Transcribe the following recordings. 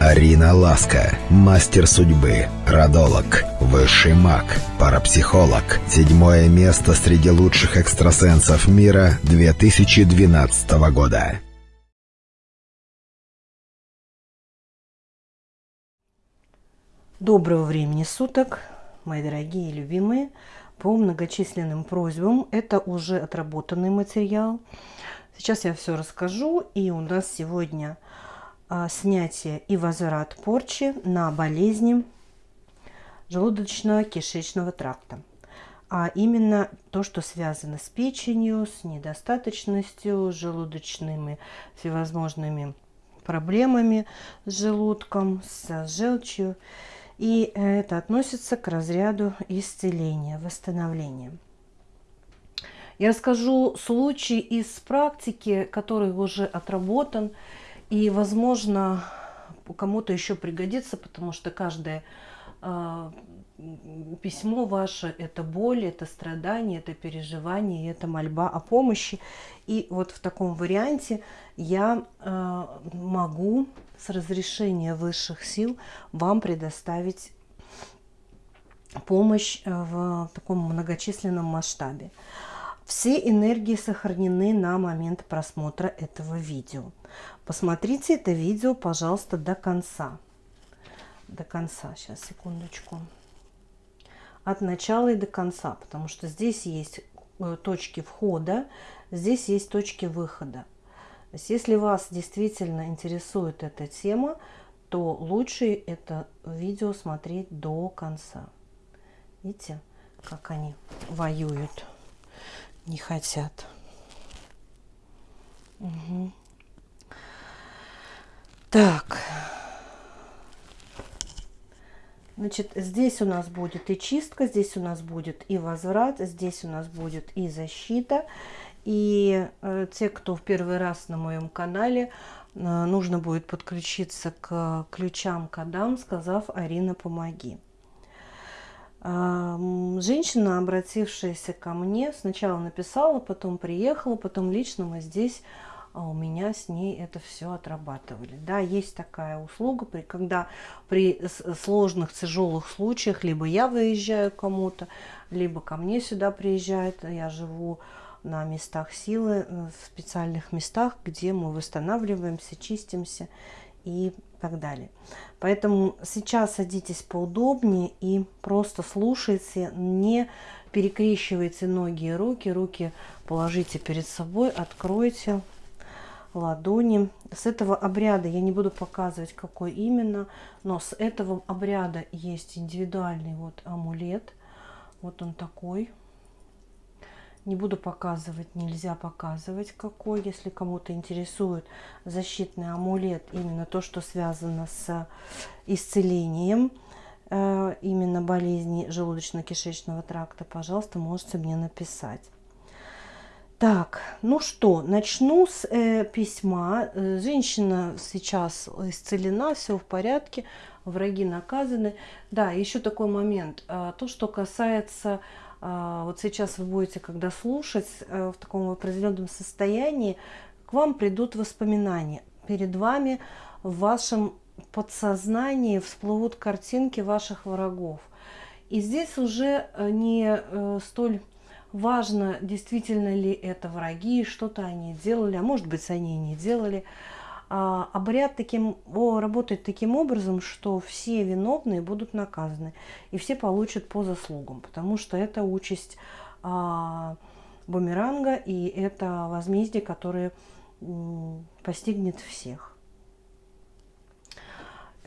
Арина Ласка, мастер судьбы, родолог, высший маг, парапсихолог. Седьмое место среди лучших экстрасенсов мира 2012 года. Доброго времени суток, мои дорогие и любимые. По многочисленным просьбам, это уже отработанный материал. Сейчас я все расскажу, и у нас сегодня снятие и возврат порчи на болезни желудочно-кишечного тракта. А именно то, что связано с печенью, с недостаточностью, с желудочными всевозможными проблемами, с желудком, с желчью. И это относится к разряду исцеления, восстановления. Я расскажу случай из практики, который уже отработан – и, возможно, кому-то еще пригодится, потому что каждое э, письмо ваше – это боль, это страдание, это переживание, это мольба о помощи. И вот в таком варианте я э, могу с разрешения высших сил вам предоставить помощь в таком многочисленном масштабе. Все энергии сохранены на момент просмотра этого видео. Посмотрите это видео, пожалуйста, до конца. До конца. Сейчас, секундочку. От начала и до конца, потому что здесь есть э, точки входа, здесь есть точки выхода. То есть, если вас действительно интересует эта тема, то лучше это видео смотреть до конца. Видите, как они воюют не хотят. Угу. Так. Значит, здесь у нас будет и чистка, здесь у нас будет и возврат, здесь у нас будет и защита. И э, те, кто в первый раз на моем канале, э, нужно будет подключиться к ключам кодам, сказав «Арина, помоги». Женщина, обратившаяся ко мне, сначала написала, потом приехала, потом лично мы здесь а у меня с ней это все отрабатывали. Да, есть такая услуга, при, когда при сложных, тяжелых случаях либо я выезжаю кому-то, либо ко мне сюда приезжает, я живу на местах силы, э, в специальных местах, где мы восстанавливаемся, чистимся и так далее. Поэтому сейчас садитесь поудобнее и просто слушайте, не перекрещивайте ноги и руки. Руки положите перед собой, откройте ладони. С этого обряда я не буду показывать, какой именно, но с этого обряда есть индивидуальный вот амулет. Вот он такой. Не буду показывать, нельзя показывать какой. Если кому-то интересует защитный амулет, именно то, что связано с исцелением э, именно болезни желудочно-кишечного тракта, пожалуйста, можете мне написать. Так, ну что, начну с э, письма. Э, женщина сейчас исцелена, все в порядке, враги наказаны. Да, еще такой момент. Э, то, что касается вот сейчас вы будете, когда слушать э, в таком определенном состоянии, к вам придут воспоминания. Перед вами в вашем подсознании всплывут картинки ваших врагов. И здесь уже э, не э, столь важно, действительно ли это враги, что-то они делали, а может быть, они и не делали. А, обряд таким, о, работает таким образом, что все виновные будут наказаны, и все получат по заслугам, потому что это участь а, бумеранга, и это возмездие, которое постигнет всех.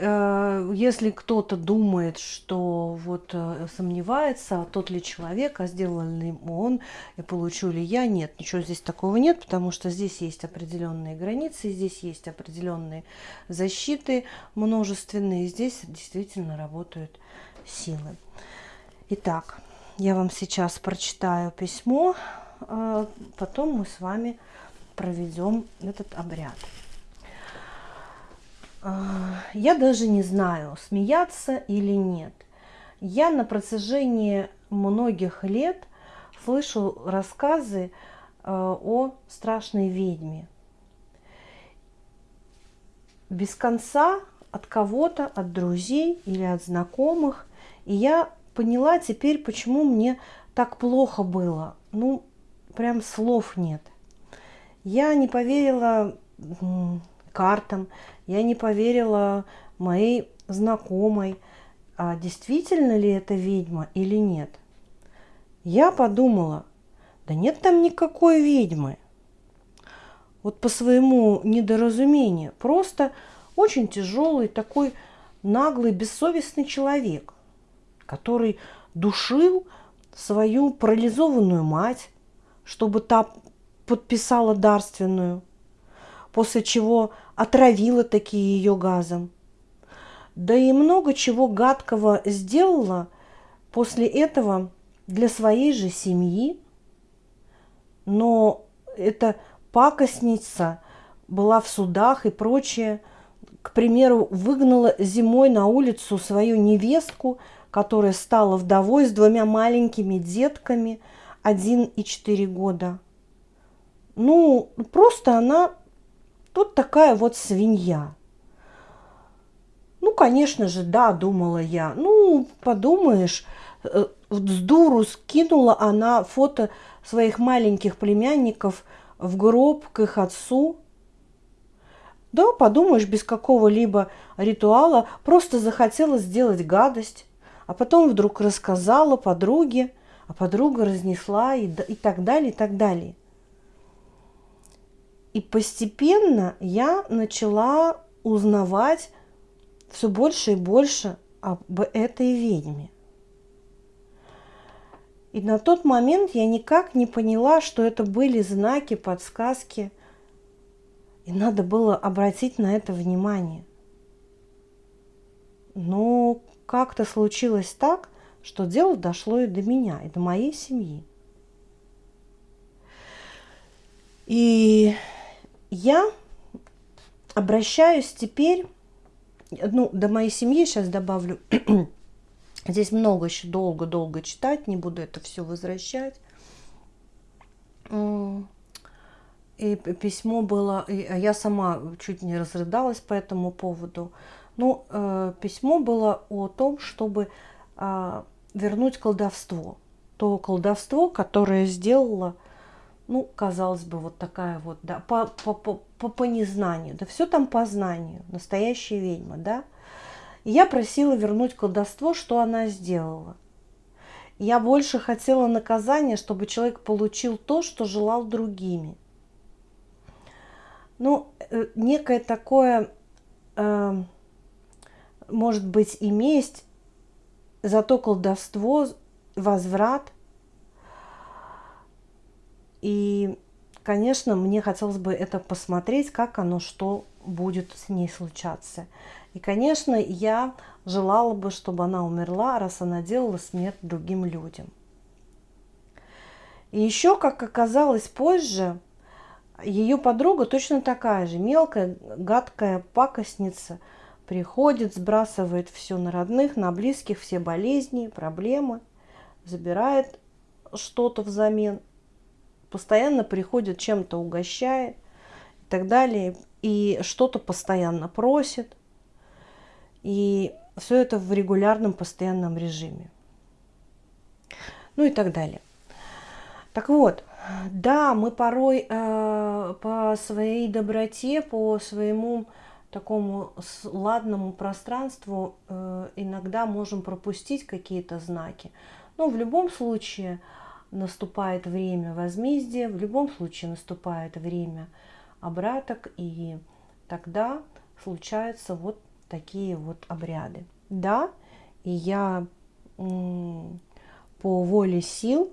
Э, если кто-то думает, что вот э, сомневается, тот ли человек, а сделал ли он, и получу ли я, нет, ничего здесь такого нет, потому что здесь есть определенные границы, здесь есть определенные защиты множественные, здесь действительно работают силы. Итак, я вам сейчас прочитаю письмо, э, потом мы с вами проведем этот обряд. А, я даже не знаю, смеяться или нет. Я на протяжении многих лет слышу рассказы а, о страшной ведьме. Без конца от кого-то, от друзей или от знакомых. И я поняла теперь, почему мне так плохо было. Ну, прям слов нет. Я не поверила картам, я не поверила моей знакомой, а действительно ли это ведьма или нет. Я подумала, да нет там никакой ведьмы. Вот по своему недоразумению. Просто очень тяжелый такой наглый, бессовестный человек, который душил свою парализованную мать, чтобы та подписала дарственную, после чего отравила такие ее газом. Да и много чего гадкого сделала после этого для своей же семьи. Но эта пакостница была в судах и прочее. К примеру, выгнала зимой на улицу свою невестку, которая стала вдовой с двумя маленькими детками, один и четыре года. Ну, просто она тут такая вот свинья. Ну, конечно же, да, думала я. Ну, подумаешь, э, с дуру скинула она фото своих маленьких племянников в гроб к их отцу. Да, подумаешь, без какого-либо ритуала просто захотела сделать гадость, а потом вдруг рассказала подруге, а подруга разнесла и, и так далее, и так далее. И постепенно я начала узнавать все больше и больше об этой ведьме. И на тот момент я никак не поняла, что это были знаки, подсказки. И надо было обратить на это внимание. Но как-то случилось так, что дело дошло и до меня, и до моей семьи. И я обращаюсь теперь, ну, до моей семьи сейчас добавлю, здесь много еще долго-долго читать, не буду это все возвращать. И письмо было, я сама чуть не разрыдалась по этому поводу. Ну, э, письмо было о том, чтобы э, вернуть колдовство. То колдовство, которое сделала ну, казалось бы, вот такая вот, да, по, по, по, по, по незнанию, да все там по знанию, настоящая ведьма, да. И я просила вернуть колдовство, что она сделала. Я больше хотела наказания, чтобы человек получил то, что желал другими. Ну, э, некое такое, э, может быть, и месть за то колдовство, возврат – и, конечно, мне хотелось бы это посмотреть, как оно, что будет с ней случаться. И, конечно, я желала бы, чтобы она умерла, раз она делала смерть другим людям. И еще, как оказалось позже, ее подруга точно такая же, мелкая, гадкая пакостница, приходит, сбрасывает все на родных, на близких, все болезни, проблемы, забирает что-то взамен постоянно приходит, чем-то угощает и так далее, и что-то постоянно просит. И все это в регулярном, постоянном режиме. Ну и так далее. Так вот, да, мы порой э, по своей доброте, по своему такому ладному пространству э, иногда можем пропустить какие-то знаки. Но в любом случае наступает время возмездия, в любом случае наступает время обраток, и тогда случаются вот такие вот обряды. Да, и я по воле сил,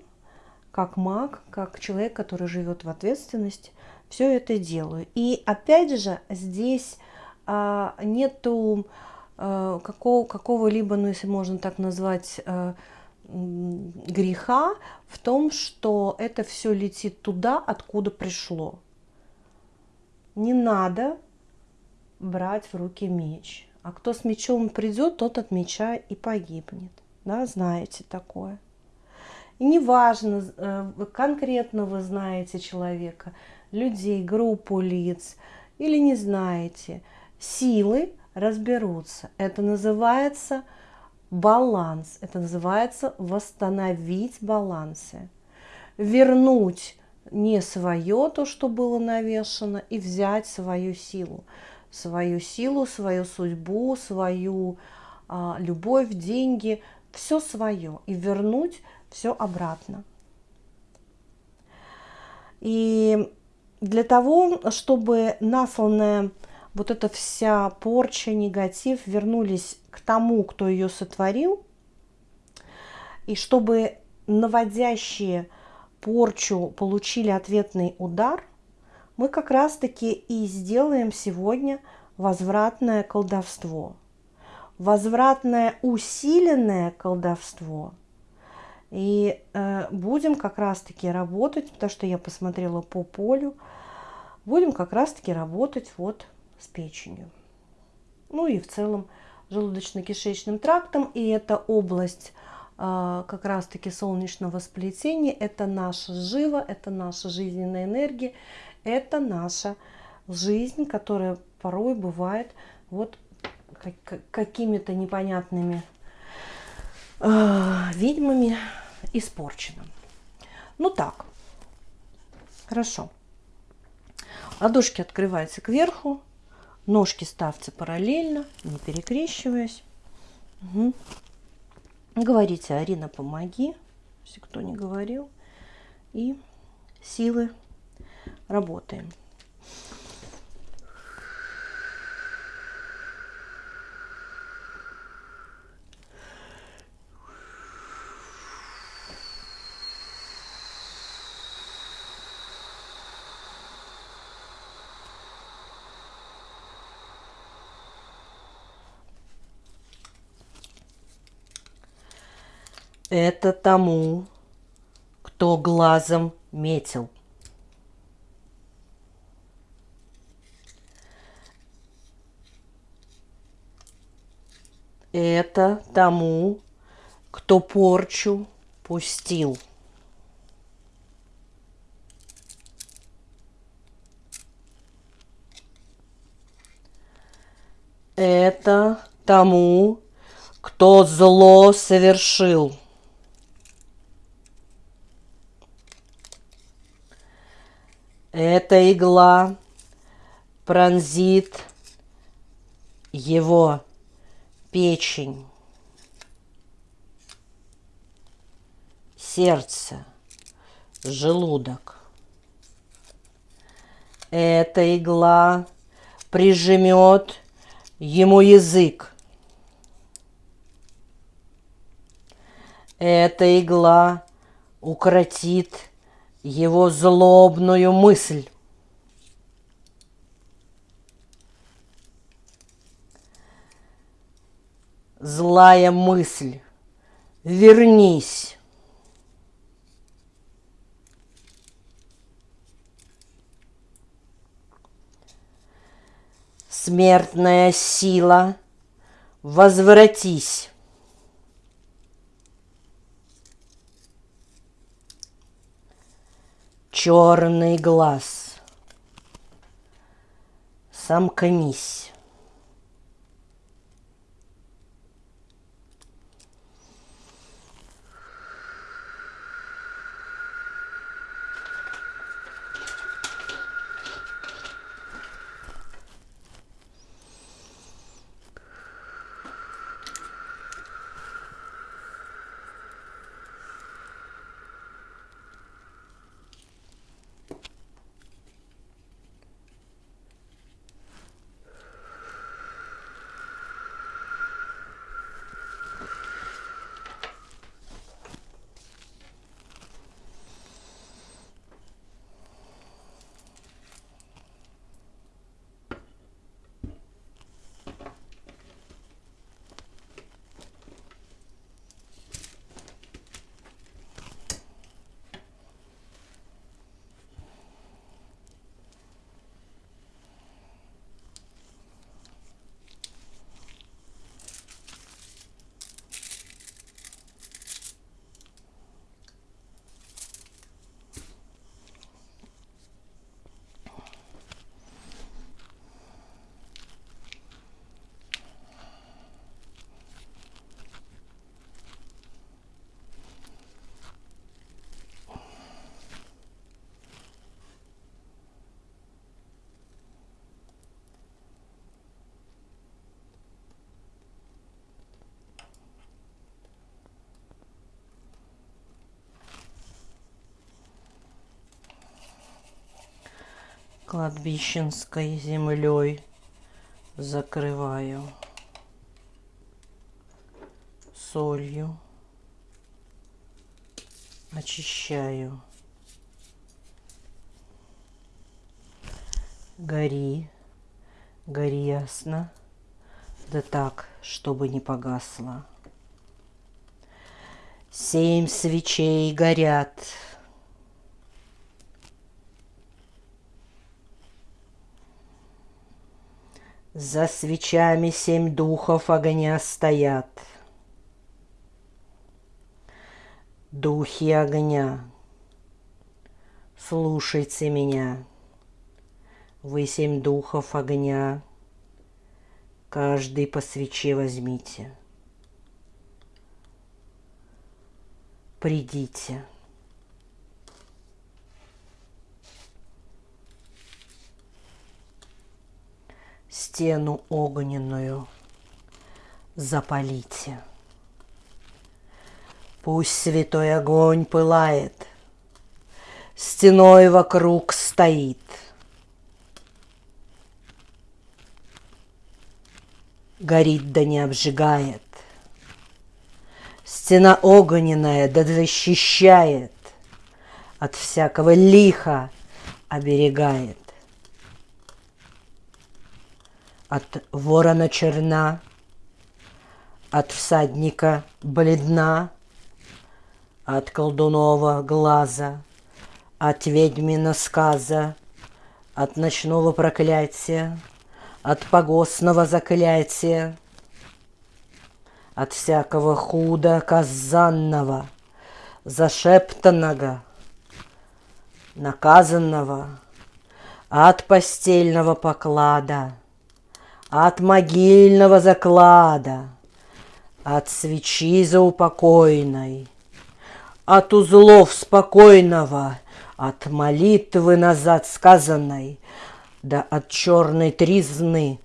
как маг, как человек, который живет в ответственности, все это делаю. И опять же, здесь а, нету а, какого, какого-либо, ну если можно так назвать, а, греха в том, что это все летит туда, откуда пришло. Не надо брать в руки меч. А кто с мечом придет, тот от меча и погибнет. Да, знаете такое. И неважно, э, конкретно вы знаете человека, людей, группу лиц или не знаете. Силы разберутся. Это называется баланс, это называется восстановить балансы, вернуть не свое, то, что было навешено, и взять свою силу. Свою силу, свою судьбу, свою а, любовь, деньги, все свое, и вернуть все обратно. И для того, чтобы насланная вот эта вся порча, негатив вернулись к тому, кто ее сотворил, и чтобы наводящие порчу получили ответный удар, мы как раз-таки и сделаем сегодня возвратное колдовство. Возвратное усиленное колдовство. И э, будем как раз-таки работать, потому что я посмотрела по полю, будем как раз-таки работать вот с печенью. Ну и в целом желудочно-кишечным трактом. И эта область э, как раз-таки солнечного сплетения, это наша жива, это наша жизненная энергия, это наша жизнь, которая порой бывает вот какими-то непонятными э, ведьмами испорчена. Ну так, хорошо. Ладошки открываются кверху, Ножки ставьте параллельно, не перекрещиваясь. Угу. Говорите, Арина, помоги, если кто не говорил. И силы работаем. Это тому, кто глазом метил. Это тому, кто порчу пустил. Это тому, кто зло совершил. Эта игла пронзит его печень, сердце, желудок. Эта игла прижмет ему язык. Эта игла укротит его злобную мысль. Злая мысль, вернись. Смертная сила, возвратись. Черный глаз. Сомкнись. Кладбищенской землей закрываю солью, очищаю. Гори, гори ясно, да так, чтобы не погасло. Семь свечей горят, За свечами семь духов огня стоят. Духи огня, слушайте меня. Вы семь духов огня, каждый по свече возьмите. Придите. Стену огненную запалите. Пусть святой огонь пылает, стеной вокруг стоит. Горит да не обжигает. Стена огненная да защищает, от всякого лиха оберегает от ворона черна, от всадника бледна, от колдунова глаза, от ведьмина сказа, от ночного проклятия, от погостного заклятия, от всякого худа казанного, зашептанного, наказанного, от постельного поклада — от могильного заклада, от свечи заупокойной, от узлов спокойного, от молитвы назад сказанной, да от черной тризны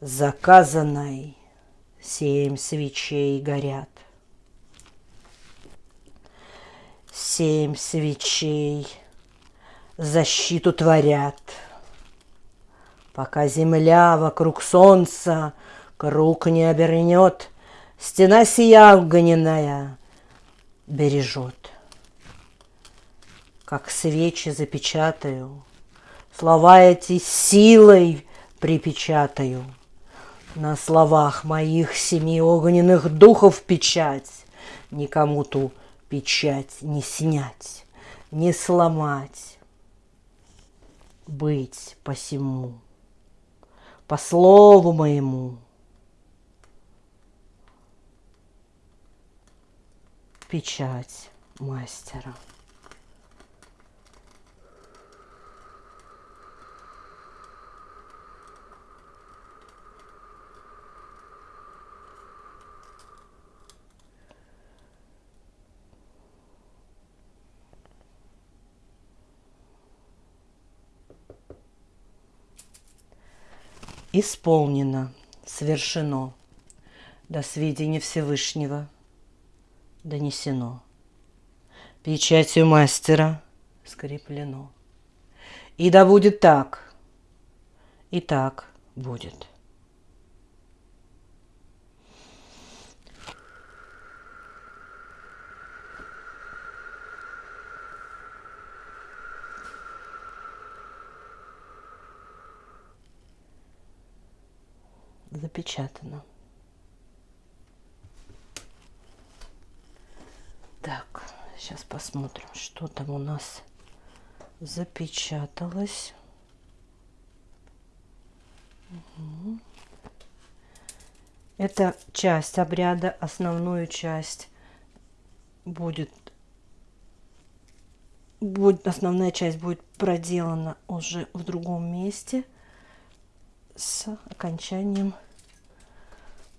заказанной семь свечей горят. Семь свечей защиту творят — Пока земля вокруг солнца круг не обернет, Стена сия огненная бережет. Как свечи запечатаю, Слова эти силой припечатаю. На словах моих семи огненных духов печать, Никому ту печать не снять, не сломать, быть посему по слову моему. Печать мастера. Исполнено, свершено, до сведения Всевышнего донесено. Печатью мастера скреплено. И да будет так, и так будет. Запечатано. Так, сейчас посмотрим, что там у нас запечаталось. Это часть обряда, основную часть будет, будет основная часть будет проделана уже в другом месте с окончанием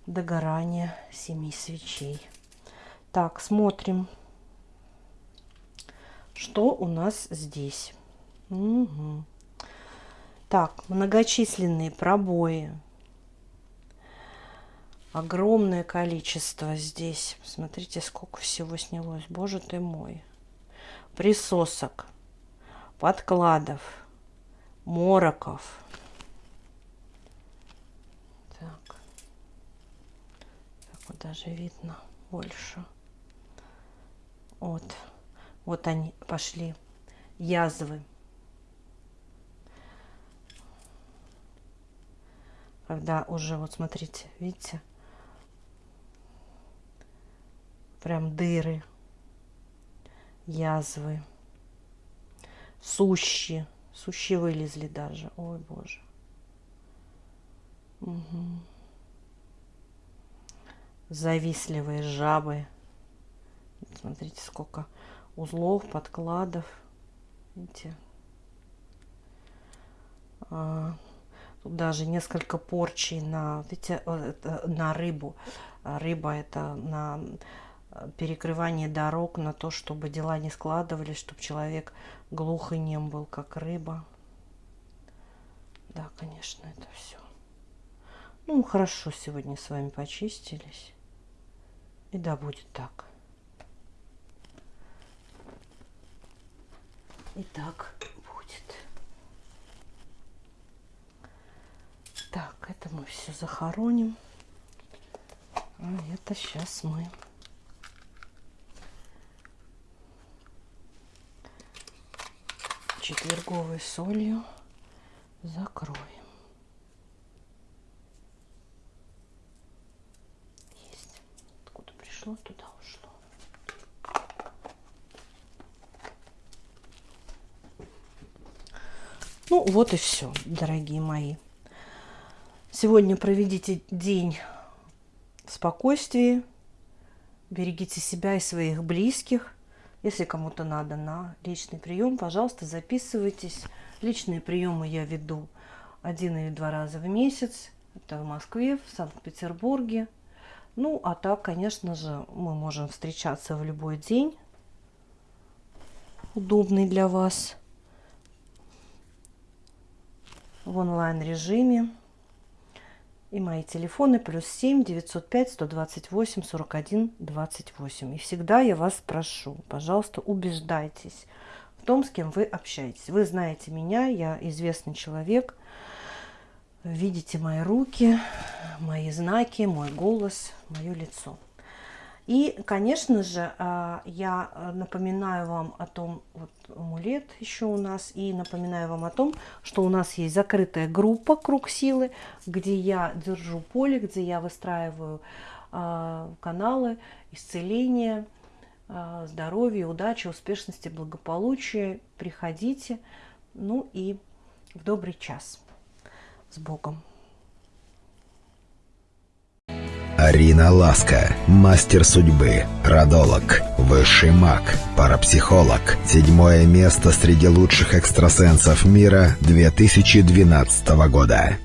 догорания семи свечей. Так, смотрим, что у нас здесь. Угу. Так, многочисленные пробои. Огромное количество здесь. Смотрите, сколько всего снялось. Боже ты мой. Присосок, подкладов, мороков. Так. Так вот даже видно больше. Вот. Вот они пошли. Язвы. Когда уже, вот смотрите, видите? Прям дыры. Язвы. Сущи. Сущи вылезли даже. Ой, боже. Угу. Завистливые жабы. Смотрите, сколько узлов, подкладов. Видите? А, тут даже несколько порчей на, видите, на рыбу. Рыба это на перекрывание дорог, на то, чтобы дела не складывались, чтобы человек глух и нем был, как рыба. Да, конечно, это все. Ну, хорошо сегодня с вами почистились. И да, будет так. И так будет. Так, это мы все захороним. А это сейчас мы четверговой солью закроем. Есть. Откуда пришло, туда ушло. Ну, вот и все, дорогие мои. Сегодня проведите день в спокойствии. Берегите себя и своих близких. Если кому-то надо на личный прием, пожалуйста, записывайтесь. Личные приемы я веду один или два раза в месяц. Это в Москве, в Санкт-Петербурге. Ну, а так, конечно же, мы можем встречаться в любой день, удобный для вас, в онлайн-режиме. И мои телефоны плюс 7 905 128 41 28. И всегда я вас прошу, пожалуйста, убеждайтесь в том, с кем вы общаетесь. Вы знаете меня, я известный человек. Видите мои руки, мои знаки, мой голос, мое лицо. И, конечно же, а, я напоминаю вам о том, вот амулет еще у нас, и напоминаю вам о том, что у нас есть закрытая группа «Круг силы», где я держу поле, где я выстраиваю а, каналы исцеления, а, здоровья, удачи, успешности, благополучия. Приходите, ну и в добрый час. С Богом! Арина Ласка, мастер судьбы, родолог, высший маг, парапсихолог. Седьмое место среди лучших экстрасенсов мира 2012 года.